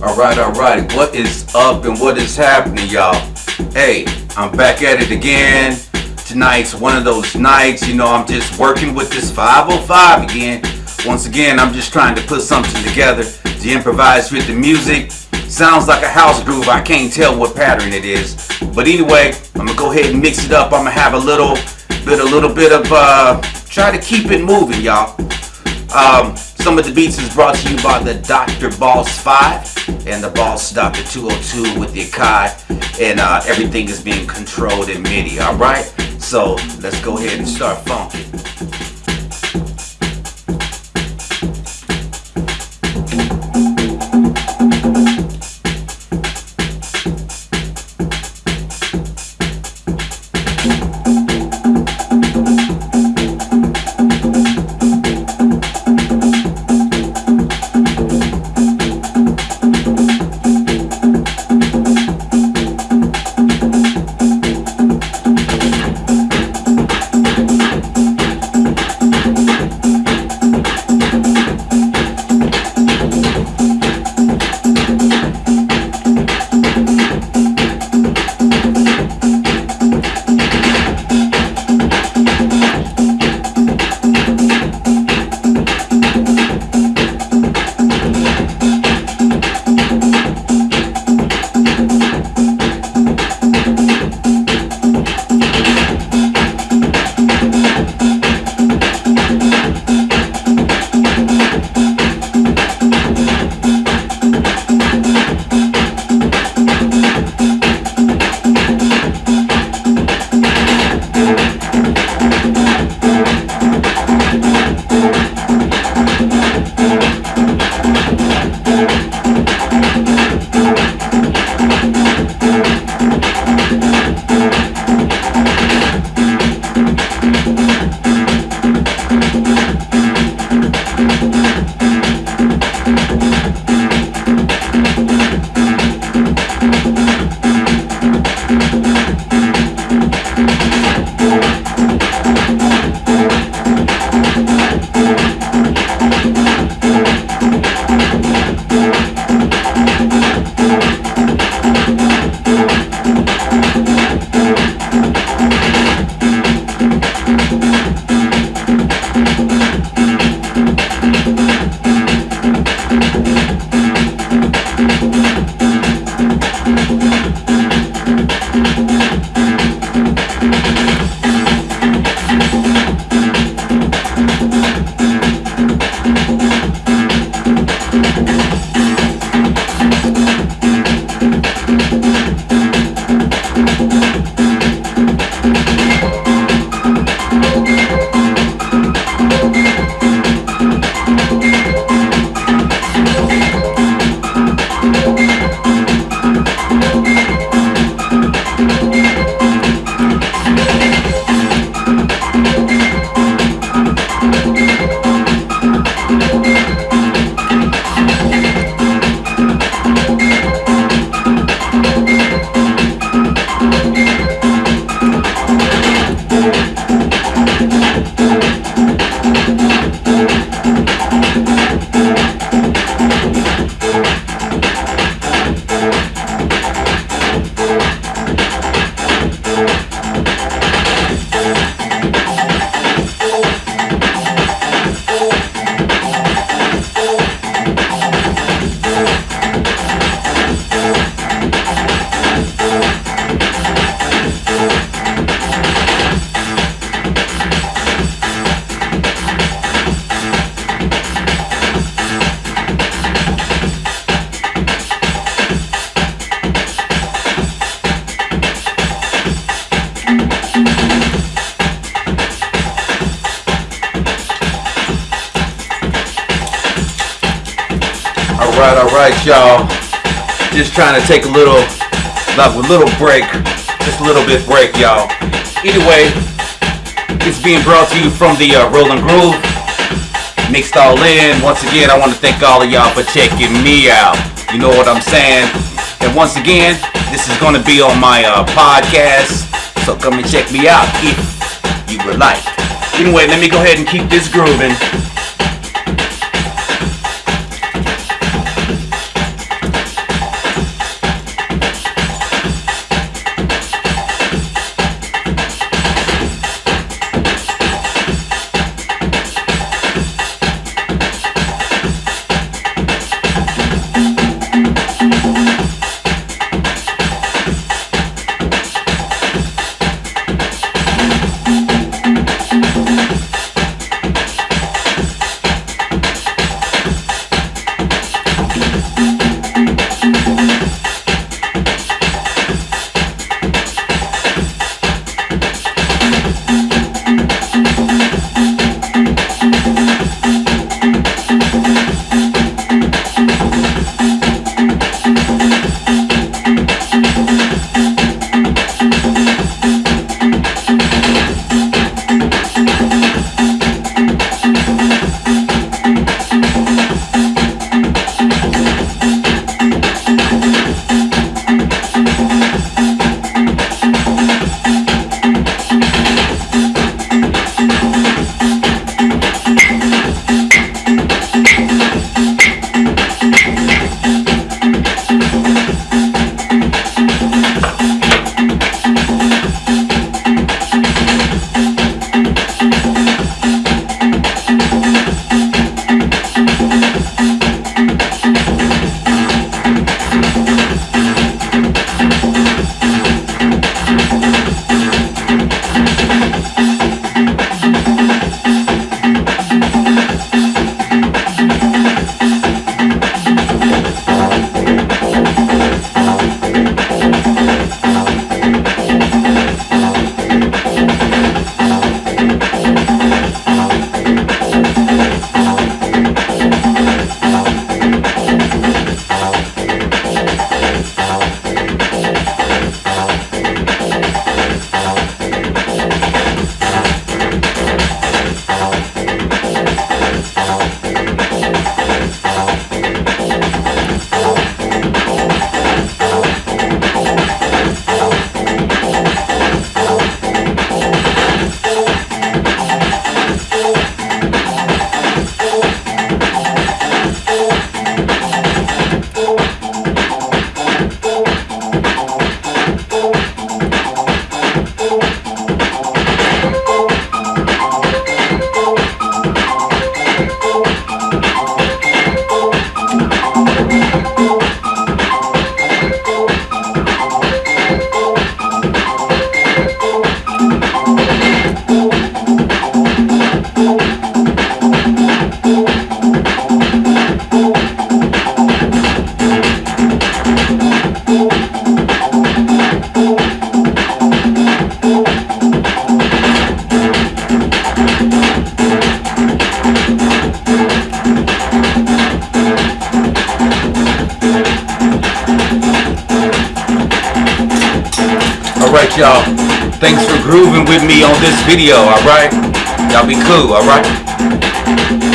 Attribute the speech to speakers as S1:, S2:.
S1: Alright, alright, what is up and what is happening, y'all? Hey, I'm back at it again. Tonight's one of those nights, you know, I'm just working with this 505 again. Once again, I'm just trying to put something together to improvise with the music. Sounds like a house groove, I can't tell what pattern it is. But anyway, I'm gonna go ahead and mix it up. I'm gonna have a little bit, a little bit of, uh, try to keep it moving, y'all. Um, some of the beats is brought to you by the Dr. Boss 5 and the Boss Dr. 202 with the Akai. And uh, everything is being controlled in MIDI, alright? So let's go ahead and start funking. Alright, alright, y'all. Just trying to take a little, like a little break. Just a little bit break, y'all. Anyway, it's being brought to you from the uh, Roland Groove. Mixed all in. Once again, I want to thank all of y'all for checking me out. You know what I'm saying? And once again, this is going to be on my uh, podcast. So come and check me out if you would like. Anyway, let me go ahead and keep this grooving. Alright, y'all. Thanks for grooving with me on this video, alright? Y'all be cool, alright?